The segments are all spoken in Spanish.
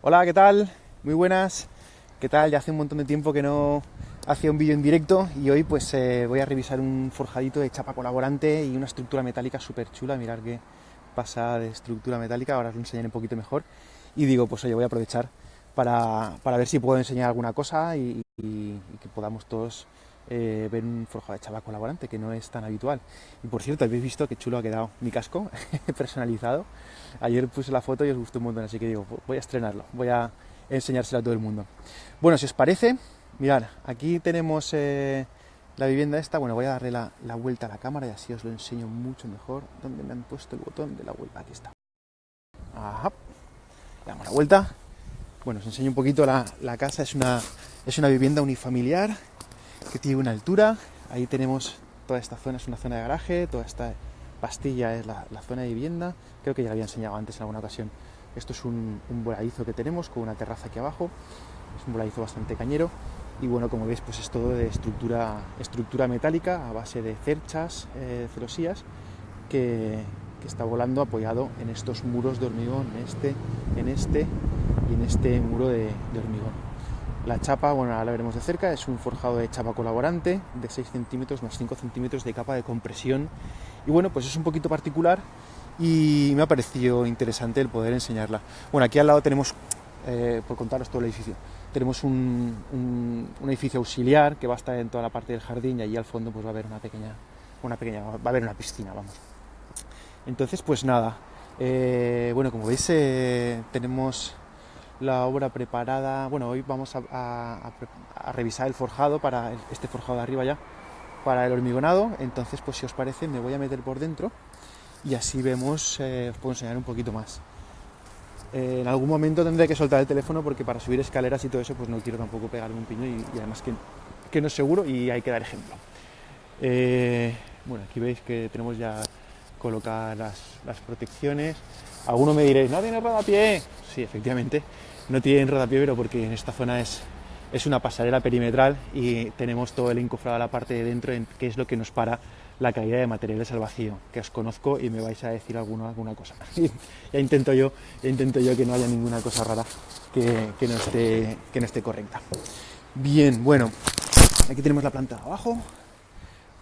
Hola, ¿qué tal? Muy buenas. ¿Qué tal? Ya hace un montón de tiempo que no hacía un vídeo en directo y hoy pues eh, voy a revisar un forjadito de chapa colaborante y una estructura metálica súper chula. Mirar qué pasa de estructura metálica, ahora os lo enseñaré un poquito mejor. Y digo, pues oye, voy a aprovechar para, ver si puedo enseñar alguna cosa y, y que podamos todos eh, ver un forjado de chapa colaborante, que no es tan habitual. Y por cierto, habéis visto qué chulo ha quedado mi casco personalizado. Ayer puse la foto y os gustó un montón, así que digo, voy a estrenarlo, voy a enseñárselo a todo el mundo. Bueno, si os parece, mirad, aquí tenemos eh, la vivienda esta. Bueno, voy a darle la, vuelta a la cámara y así os lo enseño mucho mejor. ¿Dónde me han puesto el botón de la vuelta? Aquí está. Ajá. Damos la vuelta. Bueno, os enseño un poquito la, la casa. Es una, es una vivienda unifamiliar que tiene una altura. Ahí tenemos toda esta zona, es una zona de garaje, toda esta pastilla es la, zona de vivienda. Creo que ya lo había enseñado antes en alguna ocasión. Esto es un, voladizo que tenemos con una terraza aquí abajo. Es un voladizo bastante cañero. Y bueno, como veis, pues es todo de estructura, estructura metálica a base de cerchas, eh, celosías, que, está volando apoyado en estos muros de hormigón, en este, en este y en este muro de hormigón. La chapa, bueno, ahora la veremos de cerca, es un forjado de chapa colaborante de 6 centímetros más 5 centímetros de capa de compresión. Y bueno, pues es un poquito particular y me ha parecido interesante el poder enseñarla. Bueno, aquí al lado tenemos, eh, por contaros todo el edificio, tenemos un, edificio auxiliar que va a estar en toda la parte del jardín y allí al fondo pues va a haber una pequeña, una pequeña, va a haber una piscina, vamos. Entonces, pues nada, eh, bueno, como veis, eh, tenemos la obra preparada. Bueno, hoy vamos a, revisar el forjado para este forjado de arriba ya, para el hormigonado. Entonces, pues si os parece, me voy a meter por dentro y así vemos, eh, os puedo enseñar un poquito más. Eh, en algún momento tendré que soltar el teléfono porque para subir escaleras y todo eso, pues no quiero tampoco pegarme un piño y, además que, no es seguro y hay que dar ejemplo. Eh, bueno, aquí veis que tenemos ya colocar las, las protecciones. Alguno me diréis, no tiene rodapié. Sí, efectivamente, no tiene rodapié, pero porque en esta zona es, es una pasarela perimetral y tenemos todo el encofrado a la parte de dentro, que es lo que nos para la caída de materiales al vacío, que os conozco y me vais a decir alguna, alguna cosa. ya intento yo, intento yo que no haya ninguna cosa rara que, que, no esté, que no esté correcta. Bien, bueno, aquí tenemos la planta de abajo,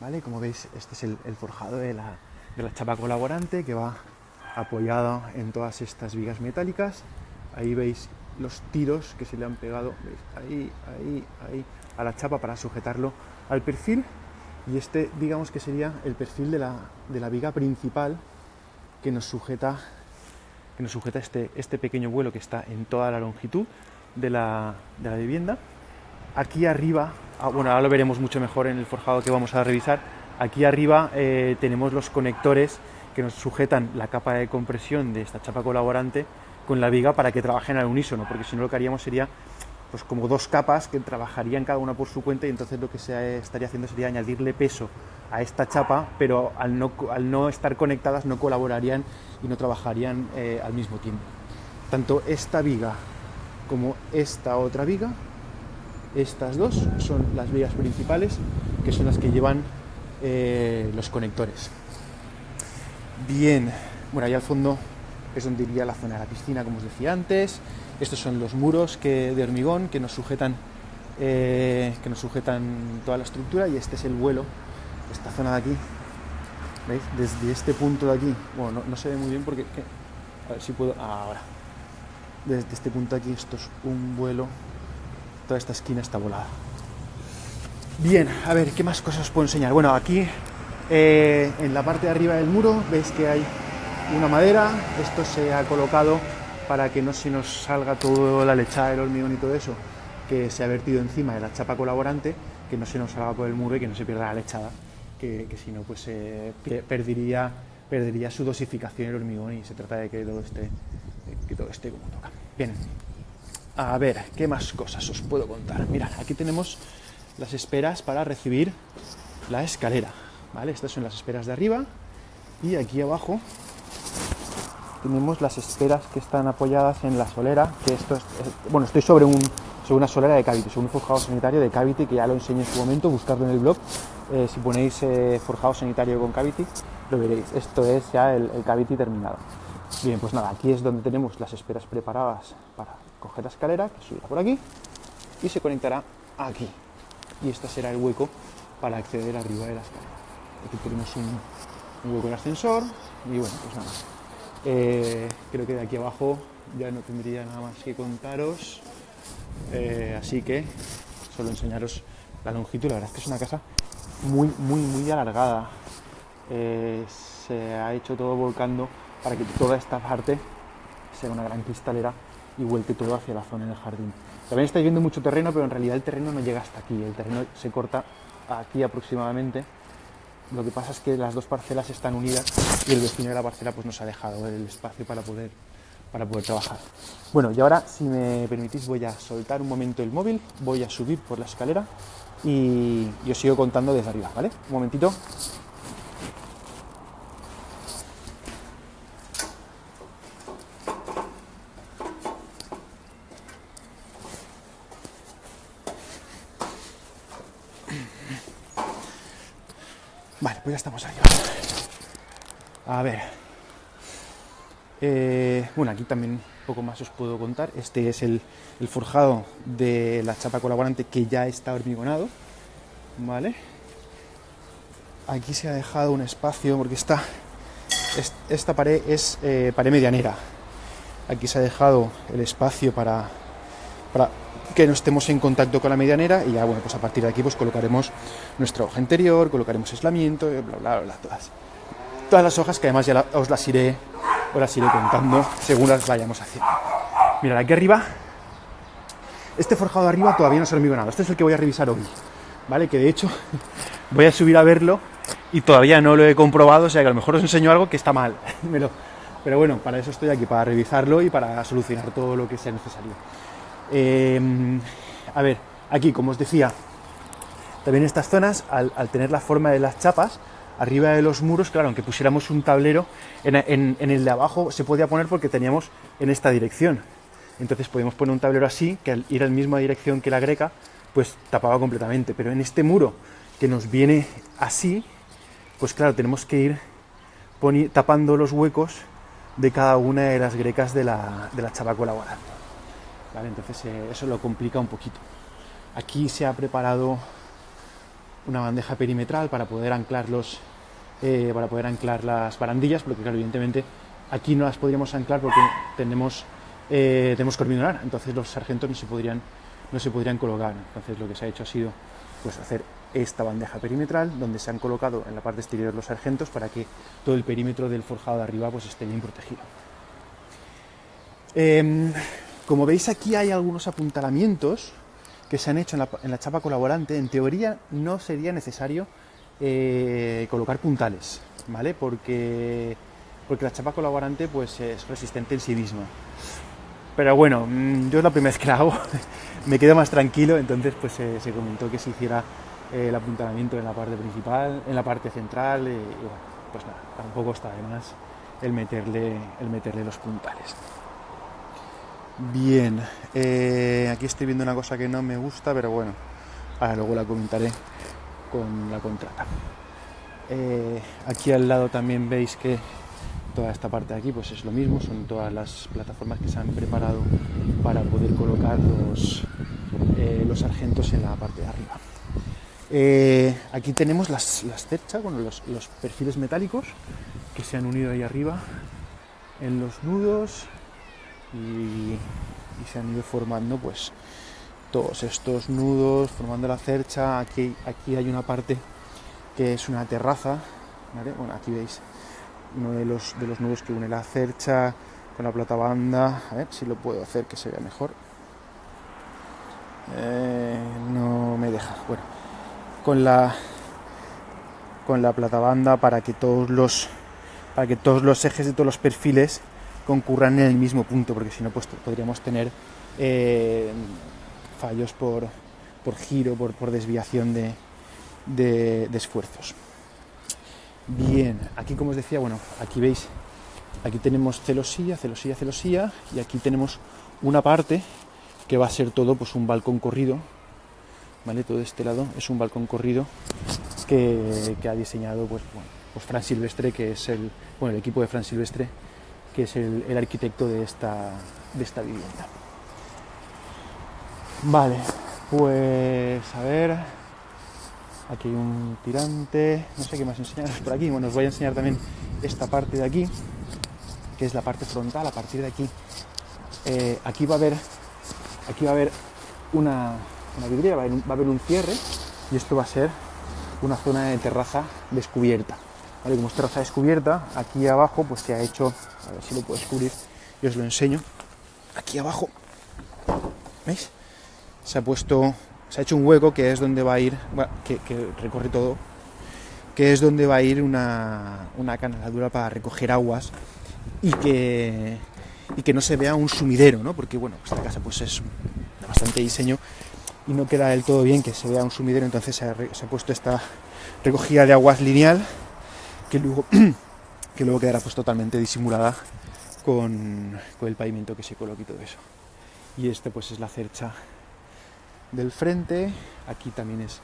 ¿vale? Como veis, este es el, el forjado de la, de la chapa colaborante que va apoyado en todas estas vigas metálicas. Ahí veis los tiros que se le han pegado, ahí, ahí, ahí, a la chapa para sujetarlo al perfil. Y este, digamos que sería el perfil de la, de la viga principal que nos sujeta, que nos sujeta este, este pequeño vuelo que está en toda la longitud de la, de la vivienda. Aquí arriba, ah, bueno, ahora lo veremos mucho mejor en el forjado que vamos a revisar, Aquí arriba eh, tenemos los conectores que nos sujetan la capa de compresión de esta chapa colaborante con la viga para que trabajen al unísono, porque si no lo que haríamos sería pues como dos capas que trabajarían cada una por su cuenta y entonces lo que se estaría haciendo sería añadirle peso a esta chapa, pero al no, al no estar conectadas no colaborarían y no trabajarían eh, al mismo tiempo. Tanto esta viga como esta otra viga, estas dos son las vigas principales, que son las que llevan eh, los conectores. Bien, bueno, ahí al fondo es donde iría la zona de la piscina, como os decía antes. Estos son los muros que, de hormigón que nos sujetan eh, que nos sujetan toda la estructura y este es el vuelo, esta zona de aquí. ¿Veis? Desde este punto de aquí, bueno, no, se ve muy bien porque, a ver si puedo, ahora. Desde este punto de aquí, esto es un vuelo, toda esta esquina está volada. Bien, a ver, ¿qué más cosas os puedo enseñar? Bueno, aquí eh, en la parte de arriba del muro veis que hay una madera, esto se ha colocado para que no se nos salga toda la lechada del hormigón y todo eso que se ha vertido encima de la chapa colaborante, que no se nos salga por el muro y que no se pierda la lechada, que, si no pues se perdería, perdería su dosificación el hormigón y se trata de que todo esté, que todo esté como toca. Bien, a ver, ¿qué más cosas os puedo contar? Mirad, aquí tenemos las esperas para recibir la escalera. ¿vale? Estas son las esperas de arriba y aquí abajo tenemos las esperas que están apoyadas en la solera, que esto es, bueno, estoy sobre, un, sobre una solera de Cavity, sobre un forjado sanitario de Cavity, que ya lo enseñé en su momento, buscarlo en el blog, eh, si ponéis eh, forjado sanitario con Cavity, lo veréis, esto es ya el, el Cavity terminado. Bien, pues nada, aquí es donde tenemos las esperas preparadas para coger la escalera, que subirá por aquí, y se conectará aquí. Y este será el hueco para acceder arriba de la escalera. Aquí tenemos un, hueco de ascensor, y bueno, pues nada. Eh, creo que de aquí abajo ya no tendría nada más que contaros. Eh, así que solo enseñaros la longitud. La verdad es que es una casa muy, muy, muy alargada. Eh, se ha hecho todo volcando para que toda esta parte sea una gran cristalera y vuelte todo hacia la zona del jardín. También estáis viendo mucho terreno, pero en realidad el terreno no llega hasta aquí. El terreno se corta aquí aproximadamente. Lo que pasa es que las dos parcelas están unidas y el vecino de la parcela pues nos ha dejado el espacio para poder para poder trabajar. Bueno, y ahora, si me permitís, voy a soltar un momento el móvil, voy a subir por la escalera y, y os sigo contando desde arriba, ¿vale? Un momentito. Vale, pues ya estamos arriba. A ver. Eh, bueno, aquí también un poco más os puedo contar. Este es el, forjado de la chapa colaborante que ya está hormigonado. ¿Vale? Aquí se ha dejado un espacio porque esta, esta pared es eh, pared medianera. Aquí se ha dejado el espacio para, para que no estemos en contacto con la medianera y ya bueno, pues a partir de aquí pues colocaremos nuestra hoja interior, colocaremos aislamiento, bla bla bla, todas. Todas las hojas que además ya os las iré Ahora iré contando según las vayamos haciendo. Mirad, aquí arriba, este forjado de arriba todavía no se hormigonado. Este es el que voy a revisar hoy, ¿vale? Que de hecho voy a subir a verlo y todavía no lo he comprobado, o sea que a lo mejor os enseño algo que está mal. Pero bueno, para eso estoy aquí, para revisarlo y para solucionar todo lo que sea necesario. Em, a ver, aquí, como os decía, también estas zonas, al tener la forma de las chapas, arriba de los muros, claro, aunque pusiéramos un tablero, en, el de abajo se podía poner porque teníamos en esta dirección. Entonces podíamos poner un tablero así, que al ir en la misma dirección que la greca, pues tapaba completamente. Pero en este muro que nos viene así, pues claro, tenemos que ir tapando los huecos de cada una de las grecas de la, de la chapa colaborante. Entonces eh, eso lo complica un poquito. Aquí se ha preparado una bandeja perimetral para poder anclar eh, para poder anclar las barandillas, porque claro, evidentemente aquí no las podríamos anclar porque tenemos, eh, tenemos entonces los sargentos no se podrían, no se podrían colocar. Entonces lo que se ha hecho ha sido pues hacer esta bandeja perimetral donde se han colocado en la parte exterior los sargentos para que todo el perímetro del forjado de arriba pues esté bien protegido. Em, como veis aquí hay algunos apuntalamientos que se han hecho en la, chapa colaborante, en teoría no sería necesario eh, colocar puntales, ¿vale? Porque, porque la chapa colaborante pues, es resistente en sí misma. Pero bueno, mm, yo es la primera vez que la hago, me quedo más tranquilo, entonces pues se comentó que se hiciera eh, el apuntalamiento en la parte principal, en la parte central, y, bueno, pues nada, tampoco está de más el meterle, el meterle los puntales. Bien, eh, aquí estoy viendo una cosa que no me gusta, pero bueno, ahora luego la comentaré con la contrata. Eh, aquí al lado también veis que toda esta parte de aquí pues es lo mismo, son todas las plataformas que se han preparado para poder colocar los, eh, los sargentos en la parte de arriba. aquí tenemos las, las cerchas, bueno, los, los perfiles metálicos que se han unido ahí arriba en los nudos y, se han ido formando pues todos estos nudos, formando la cercha. Aquí, aquí hay una parte que es una terraza, Bueno, aquí veis uno de los, de los nudos que une la cercha con la plata banda. A ver si lo puedo hacer que se vea mejor. Eh, no me deja. Bueno, con la con la plata banda para que todos los para que todos los ejes de todos los perfiles concurran en el mismo punto, porque si no pues, podríamos tener eh, fallos por, giro, por, desviación de, esfuerzos. Bien, aquí como os decía, bueno, aquí veis, aquí tenemos celosilla, celosilla, celosilla, y aquí tenemos una parte que va a ser todo pues un balcón corrido, ¿vale? Todo este lado es un balcón corrido que, ha diseñado pues, bueno, pues Fran Silvestre, que es el, bueno, el equipo de Fran Silvestre, que es el, arquitecto de esta, de esta vivienda. Vale, pues a ver, aquí hay un tirante, no sé qué más enseñaros por aquí, bueno, os voy a enseñar también esta parte de aquí, que es la parte frontal, a partir de aquí, eh, aquí va a haber, aquí va a haber una, una vidriera, va a haber un cierre y esto va a ser una zona de terraza descubierta. Como es terraza descubierta, aquí abajo pues se ha hecho, a ver si lo puedo descubrir, y os lo enseño, aquí abajo, ¿veis? Se ha puesto, se ha hecho un hueco que es donde va a ir, que, recorre todo, que es donde va a ir una, una para recoger aguas y que, y que no se vea un sumidero, ¿no? Porque bueno, esta casa pues es bastante diseño y no queda del todo bien que se vea un sumidero, entonces se ha puesto esta recogida de aguas lineal que luego, que luego quedará pues totalmente disimulada con, con el pavimento que se coloque y todo eso. Y este pues es la cercha del frente, aquí también es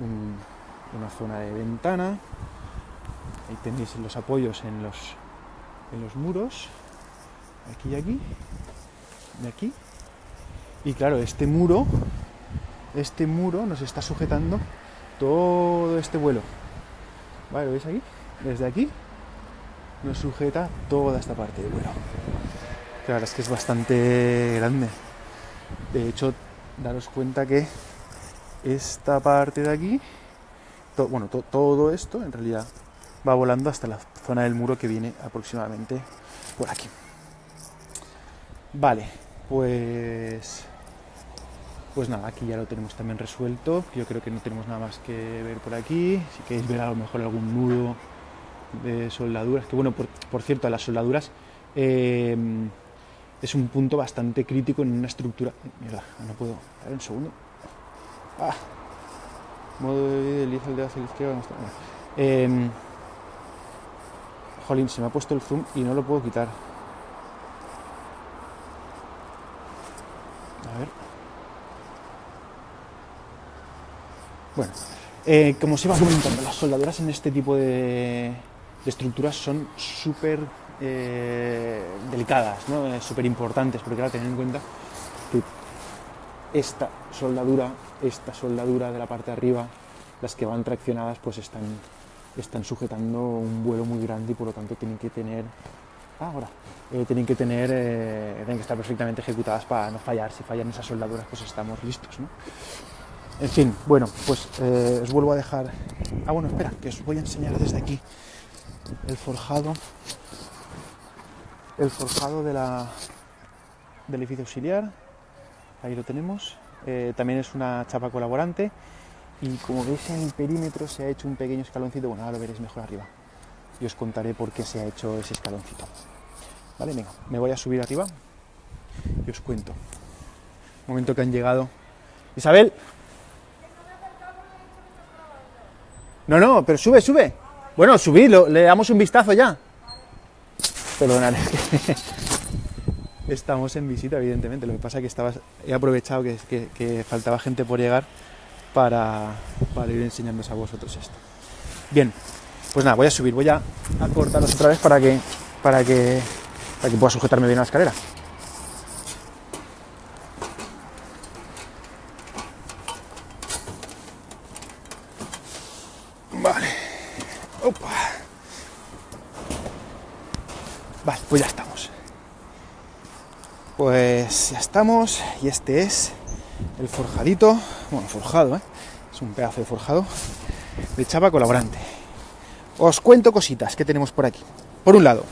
un- una zona de ventana, ahí tenéis los apoyos en los, en los muros, aquí y aquí, y aquí. Y claro, este muro, este muro nos está sujetando todo este vuelo. ¿Vale? ¿Lo veis aquí? Desde aquí nos sujeta toda esta parte del vuelo. La verdad es que es bastante grande. De hecho, daros cuenta que esta parte de aquí, bueno, to- todo esto en realidad va volando hasta la zona del muro que viene aproximadamente por aquí. Vale, pues pues nada, aquí ya lo tenemos también resuelto. Yo creo que no tenemos nada más que ver por aquí. Si queréis ver a lo mejor algún nudo de soldaduras, que bueno, por, por cierto, las soldaduras eh, es un punto bastante crítico en una estructura. Mierda, no puedo. A ver un segundo. Ah. Modo de desliza el dedo hacia la izquierda. no está- bueno. Em, jolín, se me ha puesto el zoom y no lo puedo quitar. A ver. Bueno, eh, como os iba comentando, las soldaduras en este tipo de, de estructuras son súper eh, delicadas, ¿no? Eh, súper importantes, porque ahora tened en cuenta que esta soldadura, esta soldadura de la parte de arriba, las que van traccionadas, pues están, están sujetando un vuelo muy grande y por lo tanto tienen que tener, ah, ahora, eh, tienen que tener, tienen que estar perfectamente ejecutadas para no fallar. Si fallan esas soldaduras, pues estamos listos, ¿no? En fin, bueno, pues os vuelvo a dejar. Ah, bueno, espera, que os voy a enseñar desde aquí el forjado. El forjado de la, del edificio auxiliar. Ahí lo tenemos. Eh, también es una chapa colaborante. Y como veis en el perímetro se ha hecho un pequeño escaloncito. Bueno, ahora lo veréis mejor arriba. Y os contaré por qué se ha hecho ese escaloncito. Vale, venga, me voy a subir arriba y os cuento. Momento que han llegado. Isabel. No, no, pero sube, sube. Bueno, subidlo, le damos un vistazo ya. Perdonad, estamos en visita, evidentemente. Lo que pasa es que estaba, he aprovechado que, faltaba gente por llegar para, para ir enseñándoos a vosotros esto. Bien, pues nada, voy a subir, voy a, a cortaros otra vez para que, para que, para que pueda sujetarme bien a la escalera. Vale. Vale, pues ya estamos. Pues ya estamos. Y este es el forjadito. Bueno, forjado, ¿eh? Es un pedazo de forjado de chapa colaborante. Os cuento cositas que tenemos por aquí. Por un lado,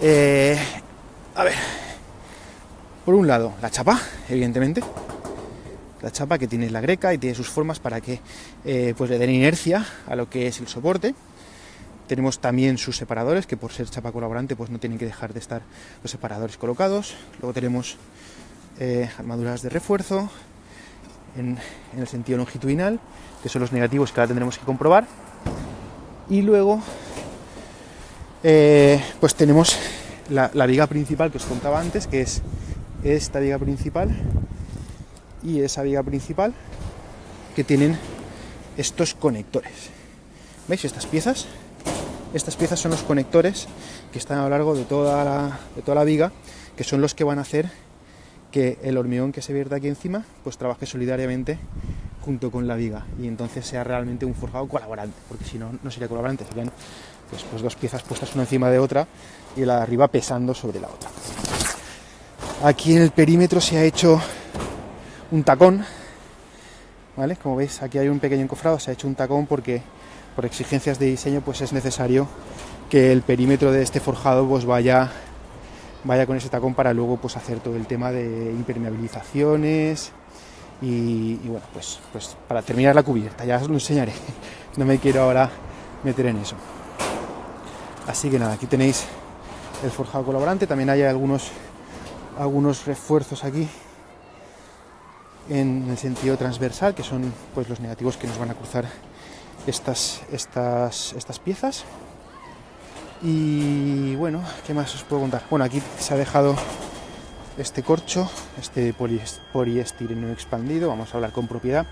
eh, a ver, por un lado, la chapa, evidentemente, la chapa que tiene la greca y tiene sus formas para que eh, pues le den inercia a lo que es el soporte. Tenemos también sus separadores, que por ser chapa colaborante pues no tienen que dejar de estar los separadores colocados. Luego tenemos eh, armaduras de refuerzo en, en el sentido longitudinal, que son los negativos que ahora tendremos que comprobar. Y luego eh, pues tenemos la, la viga principal que os contaba antes, que es esta viga principal y esa viga principal que tienen estos conectores. ¿Veis estas piezas? Estas piezas son los conectores que están a lo largo de toda la, de toda la viga, que son los que van a hacer que el hormigón que se vierte aquí encima, pues trabaje solidariamente junto con la viga y entonces sea realmente un forjado colaborante, porque si no, no sería colaborante, serían pues, pues dos piezas puestas una encima de otra y la de arriba pesando sobre la otra. Aquí en el perímetro se ha hecho un tacón, ¿vale? Como veis, aquí hay un pequeño encofrado, se ha hecho un tacón porque por exigencias de diseño pues es necesario que el perímetro de este forjado pues vaya vaya con ese tacón para luego pues hacer todo el tema de impermeabilizaciones y, bueno pues pues para terminar la cubierta ya os lo enseñaré. No me quiero ahora meter en eso. Así que nada aquí tenéis el forjado colaborante también hay algunos algunos refuerzos aquí en el sentido transversal que son pues los negativos que nos van a cruzar estas estas estas piezas. Y bueno, ¿qué más os puedo contar? Bueno, aquí se ha dejado este corcho, este poliestireno expandido, vamos a hablar con propiedad,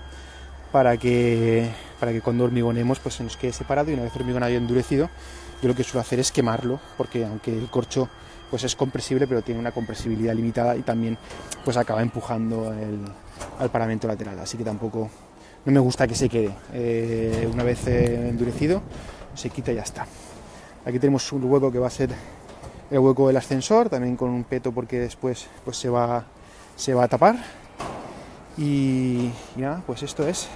para que, para que cuando hormigonemos pues se nos quede separado. Y una vez hormigonado y endurecido, yo lo que suelo hacer es quemarlo, porque aunque el corcho pues es compresible, pero tiene una compresibilidad limitada y también pues acaba empujando el, al paramento lateral, así que tampoco no me gusta que se quede. Eh, una vez eh, endurecido, se quita y ya está. Aquí tenemos un hueco que va a ser el hueco del ascensor, también con un peto porque después pues se va, se va a tapar. Y, nada, pues esto es.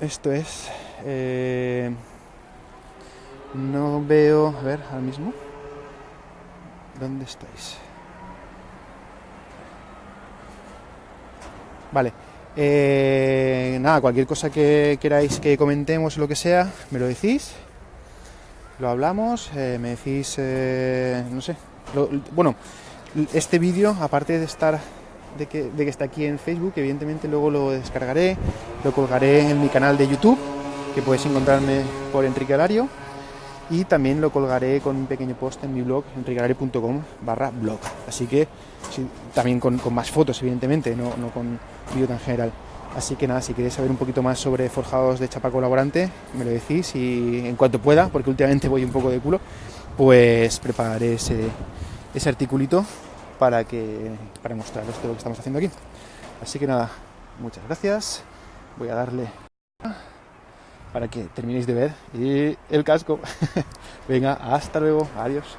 Esto es. Eh, no veo. A ver, ahora mismo. ¿Dónde estáis? Vale. Eh, nada, cualquier cosa que queráis que comentemos lo que sea, me lo decís. Lo hablamos, eh, me decís, eh, no sé, bueno, este vídeo, aparte de estar, de que, de que está aquí en Facebook, evidentemente luego lo descargaré, lo colgaré en mi canal de YouTube, que podéis encontrarme por Enrique Alario, y también lo colgaré con un pequeño post en mi blog, enriquealario.com barra blog, así que también con, con, más fotos, evidentemente, no, no con vídeo tan general. Así que nada, si queréis saber un poquito más sobre forjados de chapa colaborante, me lo decís y en cuanto pueda, porque últimamente voy un poco de culo, pues prepararé ese, ese articulito para, que, para mostraros todo lo que estamos haciendo aquí. Así que nada, muchas gracias. Voy a darle para que terminéis de ver y el casco. Venga, hasta luego. Adiós.